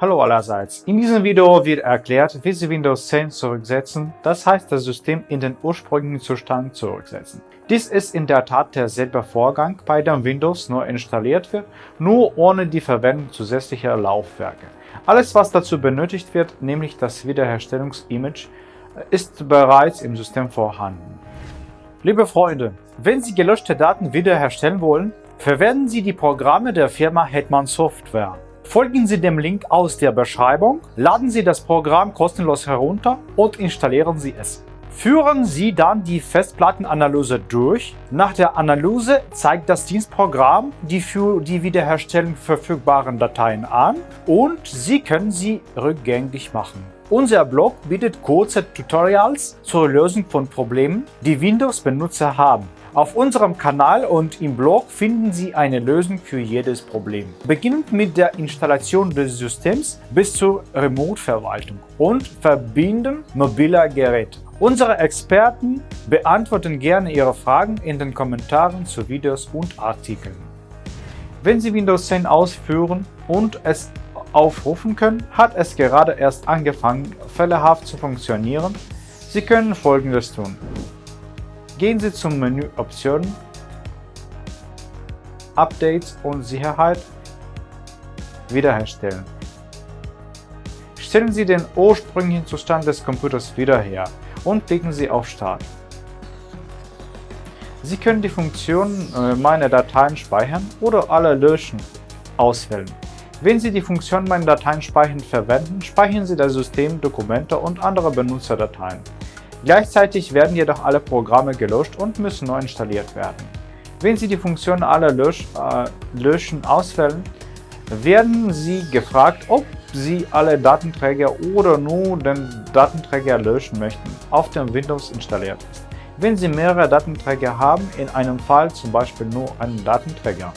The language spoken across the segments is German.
Hallo allerseits. In diesem Video wird erklärt, wie Sie Windows 10 zurücksetzen, das heißt das System in den ursprünglichen Zustand zurücksetzen. Dies ist in der Tat derselbe Vorgang, bei dem Windows neu installiert wird, nur ohne die Verwendung zusätzlicher Laufwerke. Alles was dazu benötigt wird, nämlich das Wiederherstellungsimage, ist bereits im System vorhanden. Liebe Freunde, wenn Sie gelöschte Daten wiederherstellen wollen, verwenden Sie die Programme der Firma Hetman Software. Folgen Sie dem Link aus der Beschreibung, laden Sie das Programm kostenlos herunter und installieren Sie es. Führen Sie dann die Festplattenanalyse durch. Nach der Analyse zeigt das Dienstprogramm die für die Wiederherstellung verfügbaren Dateien an und Sie können sie rückgängig machen. Unser Blog bietet kurze Tutorials zur Lösung von Problemen, die Windows-Benutzer haben. Auf unserem Kanal und im Blog finden Sie eine Lösung für jedes Problem. Beginnend mit der Installation des Systems bis zur Remote-Verwaltung und Verbinden mobiler Geräte. Unsere Experten beantworten gerne Ihre Fragen in den Kommentaren zu Videos und Artikeln. Wenn Sie Windows 10 ausführen und es aufrufen können, hat es gerade erst angefangen, fällehaft zu funktionieren. Sie können folgendes tun. Gehen Sie zum Menü Optionen, Updates und Sicherheit, Wiederherstellen. Stellen Sie den ursprünglichen Zustand des Computers wieder her und klicken Sie auf Start. Sie können die Funktion äh, Meine Dateien speichern oder Alle löschen auswählen. Wenn Sie die Funktion Meine Dateien speichern verwenden, speichern Sie das System, Dokumente und andere Benutzerdateien. Gleichzeitig werden jedoch alle Programme gelöscht und müssen neu installiert werden. Wenn Sie die Funktion Alle Lösch, äh, Löschen auswählen, werden Sie gefragt, ob Sie alle Datenträger oder nur den Datenträger löschen möchten, auf dem Windows installiert ist. Wenn Sie mehrere Datenträger haben, in einem Fall zum Beispiel nur einen Datenträger.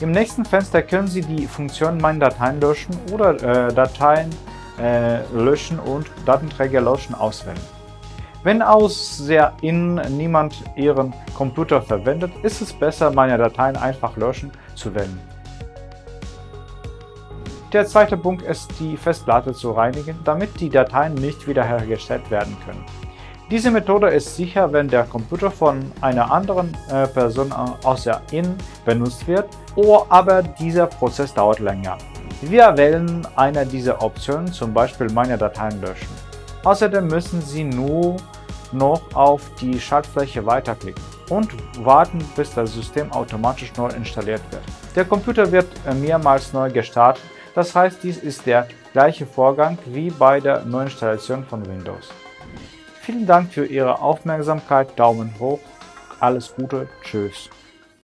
Im nächsten Fenster können Sie die Funktion Meine Dateien löschen oder äh, Dateien äh, löschen und Datenträger löschen auswählen. Wenn aus der in niemand Ihren Computer verwendet, ist es besser, meine Dateien einfach löschen zu wählen. Der zweite Punkt ist, die Festplatte zu reinigen, damit die Dateien nicht wiederhergestellt werden können. Diese Methode ist sicher, wenn der Computer von einer anderen äh, Person der In benutzt wird, oder aber dieser Prozess dauert länger. Wir wählen eine dieser Optionen, zum Beispiel meine Dateien löschen. Außerdem müssen Sie nur noch auf die Schaltfläche weiterklicken und warten, bis das System automatisch neu installiert wird. Der Computer wird äh, mehrmals neu gestartet, das heißt, dies ist der gleiche Vorgang wie bei der Neuinstallation von Windows. Vielen Dank für Ihre Aufmerksamkeit, Daumen hoch, alles Gute, Tschüss.